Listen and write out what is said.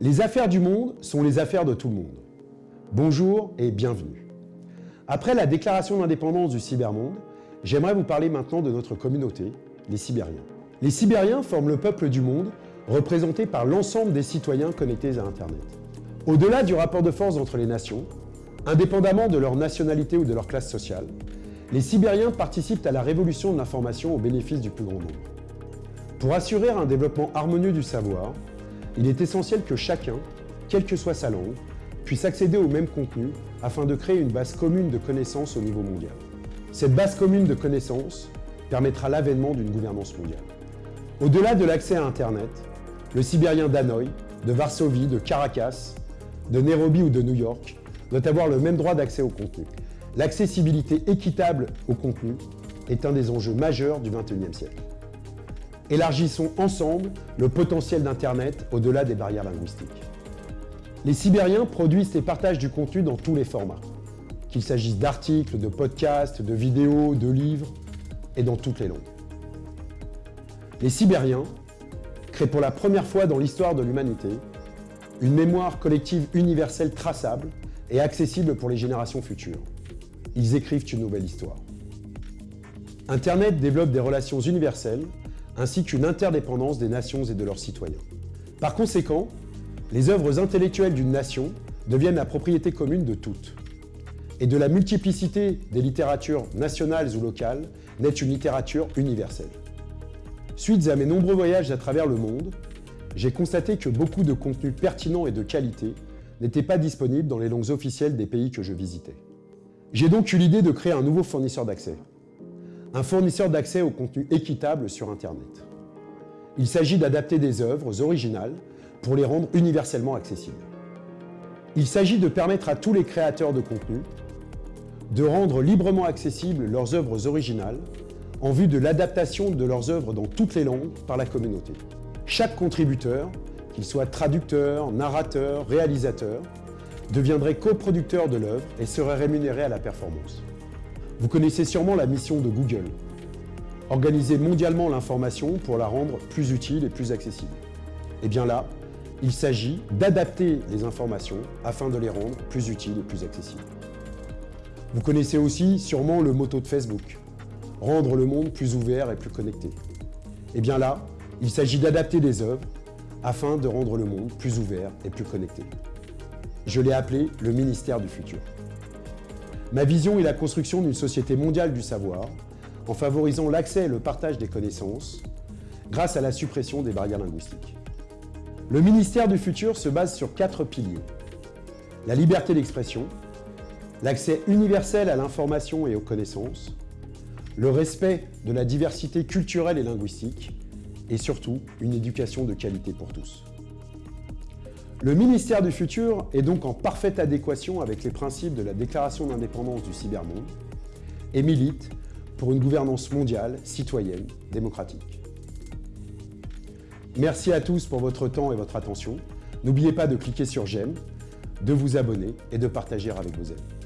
Les affaires du monde sont les affaires de tout le monde. Bonjour et bienvenue. Après la déclaration d'indépendance du cybermonde, j'aimerais vous parler maintenant de notre communauté, les Sibériens. Les Sibériens forment le peuple du monde, représenté par l'ensemble des citoyens connectés à Internet. Au-delà du rapport de force entre les nations, indépendamment de leur nationalité ou de leur classe sociale, les Sibériens participent à la révolution de l'information au bénéfice du plus grand nombre. Pour assurer un développement harmonieux du savoir, il est essentiel que chacun, quelle que soit sa langue, puisse accéder au même contenu afin de créer une base commune de connaissances au niveau mondial. Cette base commune de connaissances permettra l'avènement d'une gouvernance mondiale. Au-delà de l'accès à Internet, le Sibérien d'Hanoï, de Varsovie, de Caracas, de Nairobi ou de New York doit avoir le même droit d'accès au contenu. L'accessibilité équitable au contenu est un des enjeux majeurs du XXIe siècle. Élargissons ensemble le potentiel d'Internet au-delà des barrières linguistiques. Les Sibériens produisent et partagent du contenu dans tous les formats, qu'il s'agisse d'articles, de podcasts, de vidéos, de livres, et dans toutes les langues. Les Sibériens créent pour la première fois dans l'histoire de l'humanité une mémoire collective universelle traçable et accessible pour les générations futures. Ils écrivent une nouvelle histoire. Internet développe des relations universelles ainsi qu'une interdépendance des nations et de leurs citoyens. Par conséquent, les œuvres intellectuelles d'une nation deviennent la propriété commune de toutes. Et de la multiplicité des littératures nationales ou locales naît une littérature universelle. Suite à mes nombreux voyages à travers le monde, j'ai constaté que beaucoup de contenus pertinents et de qualité n'étaient pas disponibles dans les langues officielles des pays que je visitais. J'ai donc eu l'idée de créer un nouveau fournisseur d'accès un fournisseur d'accès au contenu équitable sur Internet. Il s'agit d'adapter des œuvres originales pour les rendre universellement accessibles. Il s'agit de permettre à tous les créateurs de contenu de rendre librement accessibles leurs œuvres originales en vue de l'adaptation de leurs œuvres dans toutes les langues par la communauté. Chaque contributeur, qu'il soit traducteur, narrateur, réalisateur, deviendrait coproducteur de l'œuvre et serait rémunéré à la performance. Vous connaissez sûrement la mission de Google. Organiser mondialement l'information pour la rendre plus utile et plus accessible. Et eh bien là, il s'agit d'adapter les informations afin de les rendre plus utiles et plus accessibles. Vous connaissez aussi sûrement le motto de Facebook, rendre le monde plus ouvert et plus connecté. Et eh bien là, il s'agit d'adapter les œuvres afin de rendre le monde plus ouvert et plus connecté. Je l'ai appelé le ministère du futur. Ma vision est la construction d'une société mondiale du savoir, en favorisant l'accès et le partage des connaissances, grâce à la suppression des barrières linguistiques. Le ministère du futur se base sur quatre piliers. La liberté d'expression, l'accès universel à l'information et aux connaissances, le respect de la diversité culturelle et linguistique, et surtout une éducation de qualité pour tous. Le ministère du futur est donc en parfaite adéquation avec les principes de la déclaration d'indépendance du cybermonde et milite pour une gouvernance mondiale, citoyenne, démocratique. Merci à tous pour votre temps et votre attention. N'oubliez pas de cliquer sur j'aime, de vous abonner et de partager avec vos amis.